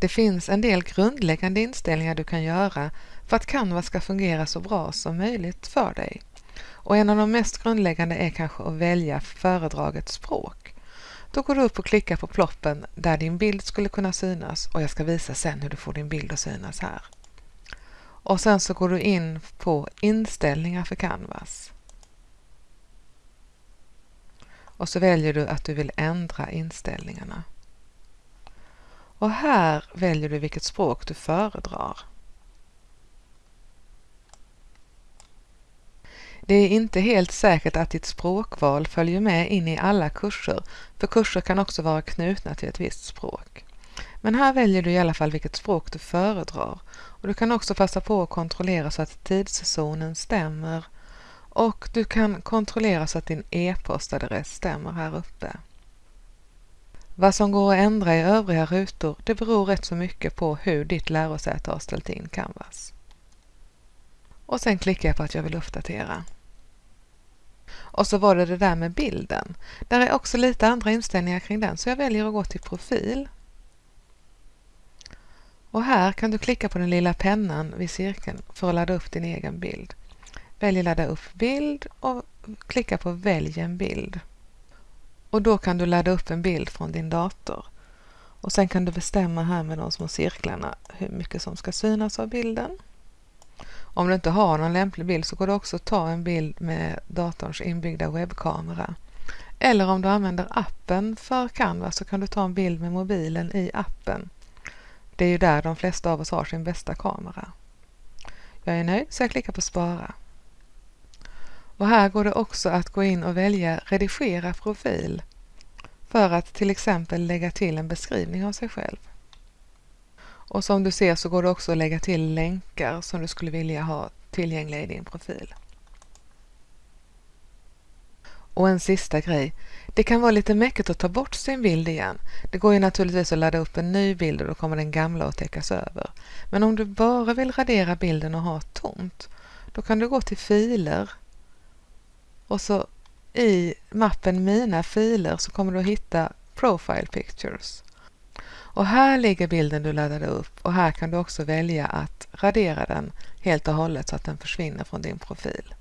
Det finns en del grundläggande inställningar du kan göra för att Canva ska fungera så bra som möjligt för dig. Och en av de mest grundläggande är kanske att välja föredragets språk. Då går du upp och klickar på ploppen där din bild skulle kunna synas och jag ska visa sen hur du får din bild att synas här. Och sen så går du in på inställningar för Canvas. Och så väljer du att du vill ändra inställningarna. Och här väljer du vilket språk du föredrar. Det är inte helt säkert att ditt språkval följer med in i alla kurser, för kurser kan också vara knutna till ett visst språk. Men här väljer du i alla fall vilket språk du föredrar och du kan också passa på att kontrollera så att tidszonen stämmer och du kan kontrollera så att din e-postadress stämmer här uppe. Vad som går att ändra i övriga rutor det beror rätt så mycket på hur ditt lärosäte har ställt in Canvas. Och sen klickar jag på att jag vill uppdatera. Och så var det det där med bilden. Där är också lite andra inställningar kring den så jag väljer att gå till profil. Och här kan du klicka på den lilla pennan vid cirkeln för att ladda upp din egen bild. Välj ladda upp bild och klicka på välj en bild. Och då kan du ladda upp en bild från din dator. Och sen kan du bestämma här med de små cirklarna hur mycket som ska synas av bilden. Om du inte har någon lämplig bild så går det också att ta en bild med datorns inbyggda webbkamera. Eller om du använder appen för Canva så kan du ta en bild med mobilen i appen. Det är ju där de flesta av oss har sin bästa kamera. Jag är nöjd så jag klickar på spara. Och här går det också att gå in och välja redigera profil för att till exempel lägga till en beskrivning av sig själv. Och som du ser så går det också att lägga till länkar som du skulle vilja ha tillgängliga i din profil. Och en sista grej. Det kan vara lite mäckigt att ta bort sin bild igen. Det går ju naturligtvis att ladda upp en ny bild och då kommer den gamla att täckas över. Men om du bara vill radera bilden och ha tomt, då kan du gå till filer och så i mappen Mina filer så kommer du att hitta Profile Pictures. Och här ligger bilden du laddade upp och här kan du också välja att radera den helt och hållet så att den försvinner från din profil.